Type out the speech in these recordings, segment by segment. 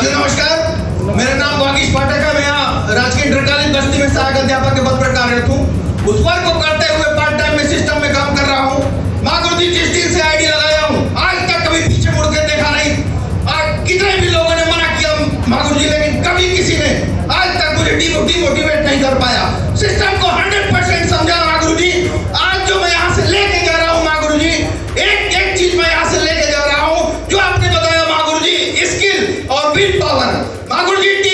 साथियों नमस्कार। मेरा नाम वागीश पाठक है। मैं यहाँ राजकीय इंटरकालीन बस्ती में सहायक अध्यापक के पद पर कार्यरत हूँ। उस वर्ग को करते हुए पार्ट टाइम में सिस्टम में काम कर रहा हूँ। माँ गुरु जी दिन से आईडी लगाया हूँ। आज तक कभी पीछे मुड़ के देखा नहीं। आज कितने भी लोगों ने मना किया माँ जी, लेकिन कभी किसी ने आज तक मुझे डिमोटिवेट स्किल और विल पावर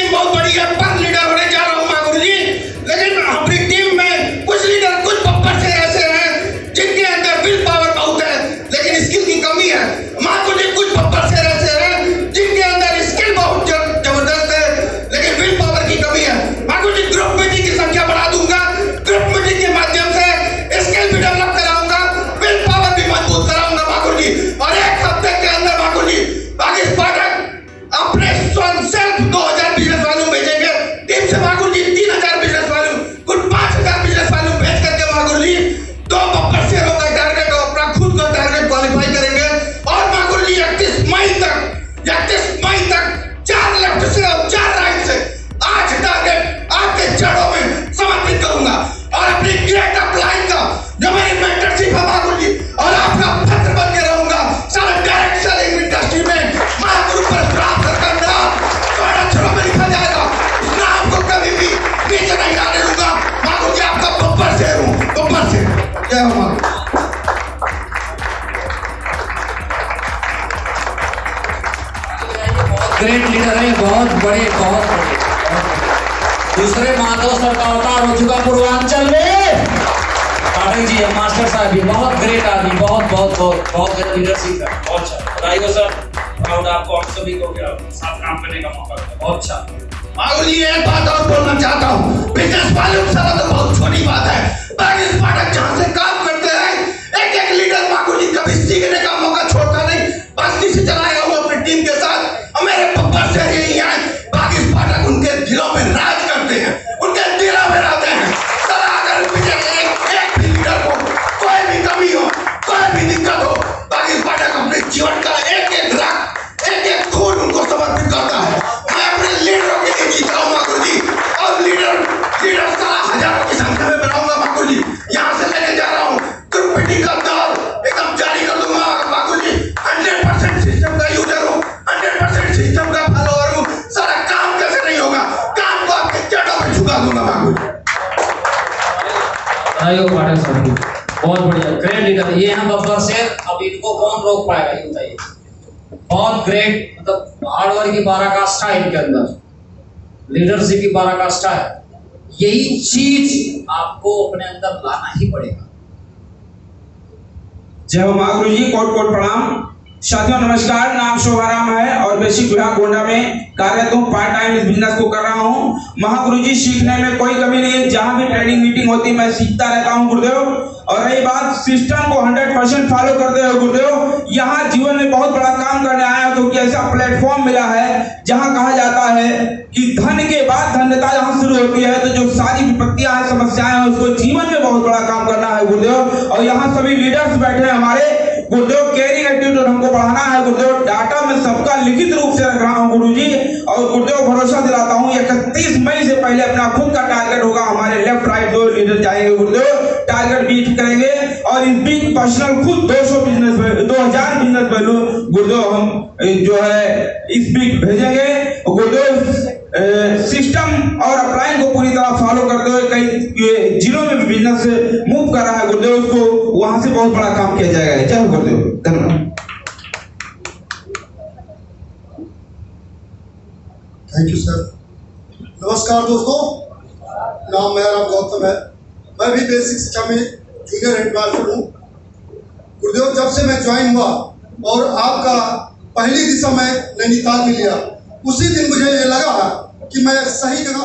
ग्रेट लीडर है बहुत बड़े बहुत बड़े। दूसरे माधव सर का अवतार हो चुका पूर्वांचल में। पाठक जी है मास्टर साहब भी बहुत ग्रेट आदमी बहुत बहुत बहुत बहुत ग्रेट लीडरशिप है। बहुत अच्छा। बधाई हो सर। प्राउड आपको हम सभी को क्या साथ काम करने का मौका मिला। बहुत अच्छा। जी एक बात और बोलना चाहता हूँ। बिज़नेस वाले सारा तो बहुत छोटी बात है। पाठक जहाँ से काम बधाई हो पाठक साहब बहुत बढ़िया। ग्रेट लीडर ये हम बफर से अब इनको कौन रोक पाएगा? ये बताइए। बहुत ग्रेट मतलब हार्डवर्क की पराकाष्ठा है इनके अंदर। लीडरशिप की पराकाष्ठा है। यही चीज़ आपको अपने अंदर लाना ही पड़ेगा। जय हो महागुरु जी। कोट कोट प्रणाम? साथियों, नमस्कार। नाम शोभाराम है और बेसिक विभाग गोंडा में कार्यरत हूँ। पार्ट टाइम इस बिज़नेस को कर रहा हूँ। महागुरु जी सीखने में कोई कमी नहीं है। जहाँ भी ट्रेनिंग मीटिंग होती है मैं सीखता रहता हूँ, गुरुदेव। और रही बात सिस्टम को 100 परसेंट फॉलो करते हो गुरुदेव, यहाँ जीवन में बहुत बड़ा काम करने आया क्योंकि ऐसा प्लेटफॉर्म मिला है, जहाँ कहा जाता है कि धन के बाद धन्यता जहाँ शुरू होती है। तो जो सारी विपत्तियाँ हैं, समस्याएँ हैं, उसको जीवन में बहुत बड़ा काम करना है, गुरुदेव। और यहाँ सभी लीडर्स बैठे हैं हमारे। गुरुदेव केयरिंग एटीट्यूड हमको बढ़ाना है। गुरुदेव डाटा में सबका लिखित रूप से रख रहा हूँ गुरु जी और गुरुदेव, भरोसा दिलाता हूँ इकतीस मई से पहले अपना खुद का टारगेट होगा, हमारे लेफ़्ट राइट दो लीडर जाएँगे गुरुदेव टारगेट बीट करेंगे, और इस बीच पर्सनल खुद 200 बिज़नेस 2000 बिज़नेस वैल्यू गुरुदेव, हम जो है, इस बीच भेजेंगे। गुरुदेव सिस्टम और अपलाइन को पूरी तरह फॉलो करते हुए कई जिलों में बिज़नेस बहुत बड़ा काम किया जाएगा जय हो गुरुदेव धन्यवाद। थैंक यू सर नमस्कार दोस्तों। नाम मेरा नाम गौतम है। मैं भी बेसिक शिक्षा में जूनियर हेडमास्टर हूँ। गुरुदेव, जब से मैं ज्वाइन हुआ और आपका पहली दिशा मैं नैनीताल में लिया उसी दिन मुझे ये लगा कि मैं सही जगह